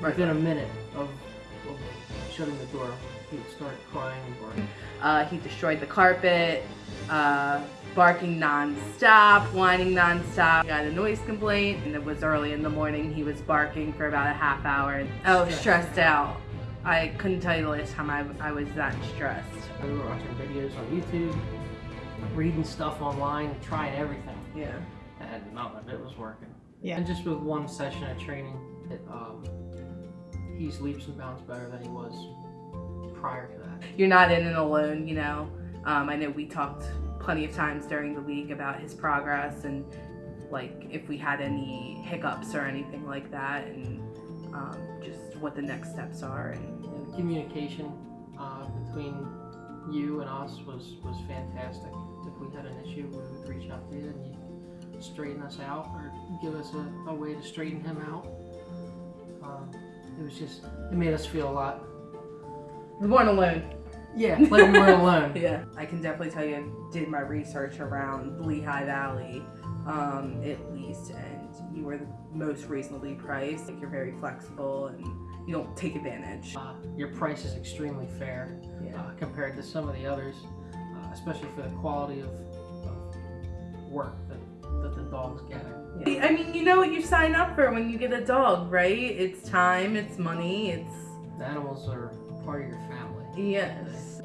Right. Within a minute of, of shutting the door, he would start crying and barking. Uh, he destroyed the carpet, uh, barking non-stop, whining non-stop. He got a noise complaint, and it was early in the morning. He was barking for about a half hour. I was stressed out. I couldn't tell you the last time I, I was that stressed. We were watching videos on YouTube, reading stuff online, trying everything, Yeah. and none of it was working. Yeah. And just with one session of training, it, um, he's leaps and bounds better than he was prior to that. You're not in it alone, you know. Um, I know we talked plenty of times during the week about his progress and like if we had any hiccups or anything like that, and um, just what the next steps are. And And communication uh, between you and us was, was fantastic. If we had an issue, we would reach out to you and you'd straighten us out or give us a, a way to straighten him out. It was just, it made us feel a lot, we weren't alone. yeah, like we weren't alone. Yeah, I can definitely tell you I did my research around Lehigh Valley, um, at least, and you were the most reasonably priced. Like you're very flexible and you don't take advantage. Uh, your price is extremely fair Yeah. uh, compared to some of the others, uh, especially for the quality of, of work that the dog's getting. I mean, you know what you sign up for when you get a dog, right? It's time, it's money, it's The animals are part of your family. yes.